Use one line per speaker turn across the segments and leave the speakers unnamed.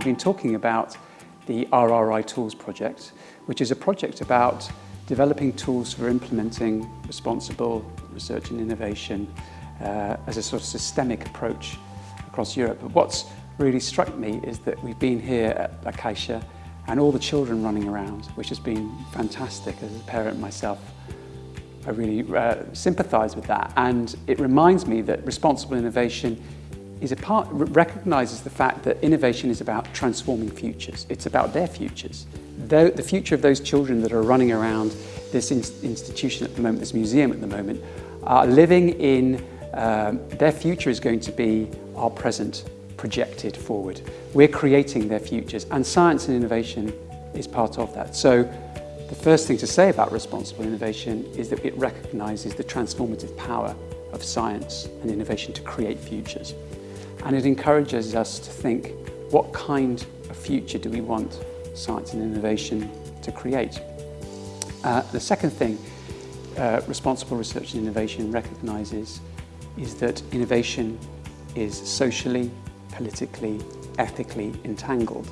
we've been talking about the RRI Tools project, which is a project about developing tools for implementing responsible research and innovation uh, as a sort of systemic approach across Europe. But what's really struck me is that we've been here at Acacia and all the children running around, which has been fantastic as a parent myself. I really uh, sympathise with that and it reminds me that responsible innovation is a part, recognises the fact that innovation is about transforming futures. It's about their futures. The, the future of those children that are running around this in, institution at the moment, this museum at the moment, are living in, um, their future is going to be our present projected forward. We're creating their futures and science and innovation is part of that. So the first thing to say about responsible innovation is that it recognises the transformative power of science and innovation to create futures. And it encourages us to think, what kind of future do we want science and innovation to create? Uh, the second thing uh, responsible research and innovation recognises is that innovation is socially, politically, ethically entangled.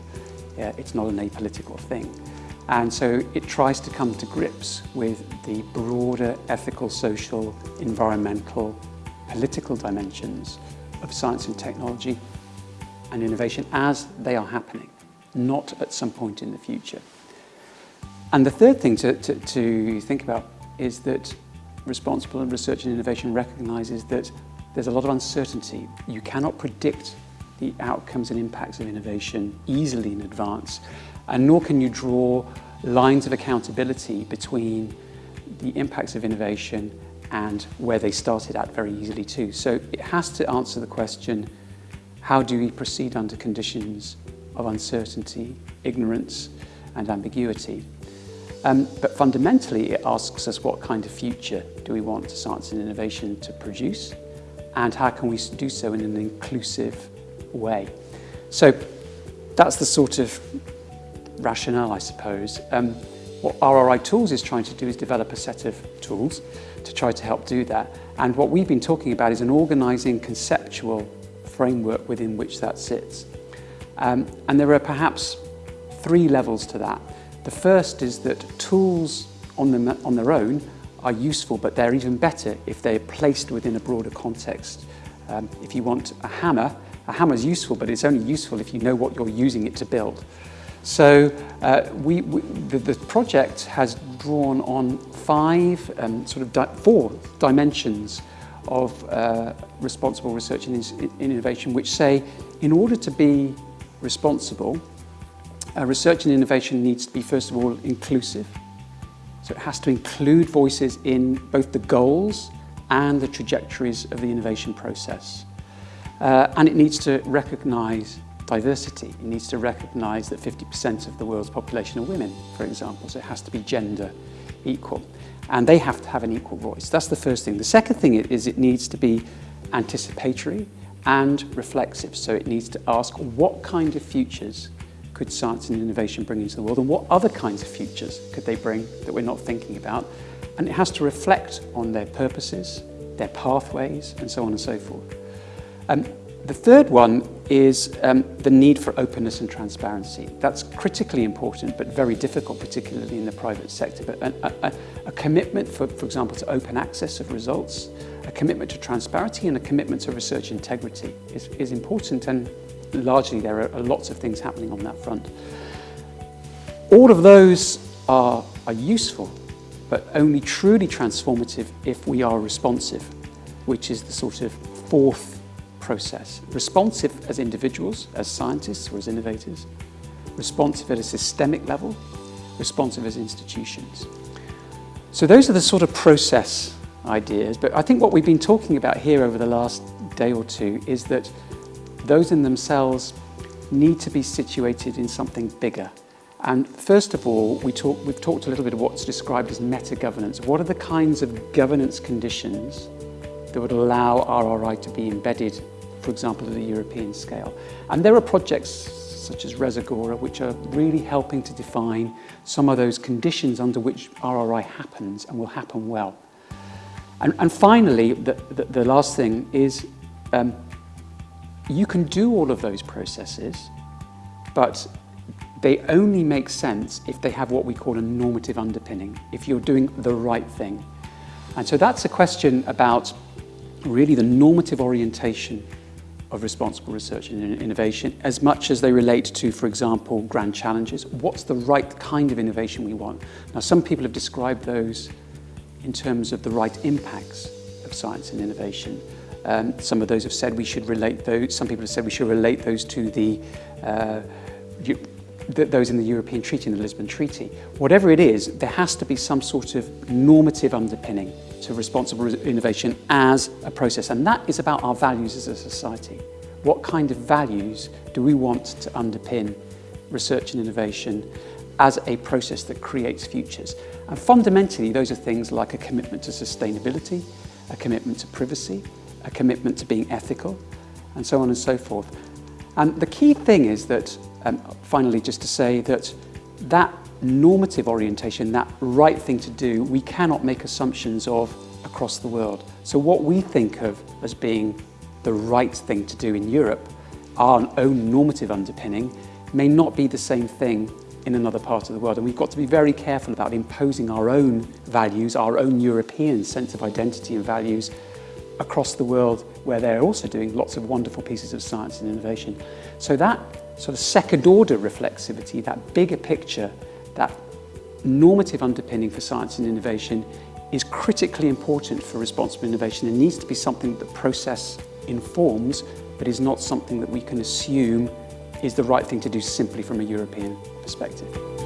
Uh, it's not an apolitical thing. And so it tries to come to grips with the broader ethical, social, environmental, political dimensions of science and technology and innovation as they are happening, not at some point in the future. And the third thing to, to, to think about is that responsible research and innovation recognises that there's a lot of uncertainty. You cannot predict the outcomes and impacts of innovation easily in advance, and nor can you draw lines of accountability between the impacts of innovation and where they started at very easily too. So it has to answer the question, how do we proceed under conditions of uncertainty, ignorance and ambiguity? Um, but fundamentally it asks us what kind of future do we want science and innovation to produce and how can we do so in an inclusive way. So that's the sort of rationale, I suppose. Um, what RRI Tools is trying to do is develop a set of tools to try to help do that. And what we've been talking about is an organising conceptual framework within which that sits. Um, and there are perhaps three levels to that. The first is that tools on, them, on their own are useful, but they're even better if they're placed within a broader context. Um, if you want a hammer, a hammer is useful, but it's only useful if you know what you're using it to build. So uh, we, we the, the, project has drawn on five, um, sort of di four dimensions of uh, responsible research and innovation, which say in order to be responsible, uh, research and innovation needs to be first of all inclusive. So it has to include voices in both the goals and the trajectories of the innovation process. Uh, and it needs to recognise diversity. It needs to recognise that 50% of the world's population are women, for example, so it has to be gender equal. And they have to have an equal voice. That's the first thing. The second thing is it needs to be anticipatory and reflexive. So it needs to ask what kind of futures could science and innovation bring into the world and what other kinds of futures could they bring that we're not thinking about. And it has to reflect on their purposes, their pathways, and so on and so forth. Um, the third one is um, the need for openness and transparency. That's critically important, but very difficult, particularly in the private sector. But a, a, a commitment, for, for example, to open access of results, a commitment to transparency and a commitment to research integrity is, is important and largely there are lots of things happening on that front. All of those are, are useful, but only truly transformative if we are responsive, which is the sort of fourth process. Responsive as individuals, as scientists or as innovators, responsive at a systemic level, responsive as institutions. So those are the sort of process ideas, but I think what we've been talking about here over the last day or two is that those in themselves need to be situated in something bigger. And first of all, we talk, we've talked a little bit of what's described as meta-governance. What are the kinds of governance conditions that would allow RRI to be embedded for example, at a European scale. And there are projects such as Res-AGorA, which are really helping to define some of those conditions under which RRI happens and will happen well. And, and finally, the, the, the, last thing is um, you can do all of those processes, but they only make sense if they have what we call a normative underpinning, if you're doing the right thing. And so that's a question about really the normative orientation of responsible research and innovation as much as they relate to, for example, grand challenges. What's the right kind of innovation we want? Now, some people have described those in terms of the right impacts of science and innovation. Um, some of those have said we should relate those, some people have said we should relate those to the, uh, the those in the European Treaty and the Lisbon Treaty. Whatever it is, there has to be some sort of normative underpinning to responsible innovation as a process. And that is about our values as a society. What kind of values do we want to underpin research and innovation as a process that creates futures? And fundamentally, those are things like a commitment to sustainability, a commitment to privacy, a commitment to being ethical, and so on and so forth. And the key thing is that, um, finally, just to say that that normative orientation, that right thing to do, we cannot make assumptions of across the world. So what we think of as being the right thing to do in Europe, our own normative underpinning, may not be the same thing in another part of the world. And we've got to be very careful about imposing our own values, our own European sense of identity and values across the world where they're also doing lots of wonderful pieces of science and innovation. So that sort of second order reflexivity, that bigger picture that normative underpinning for science and innovation is critically important for responsible innovation. It needs to be something that the process informs, but is not something that we can assume is the right thing to do simply from a European perspective.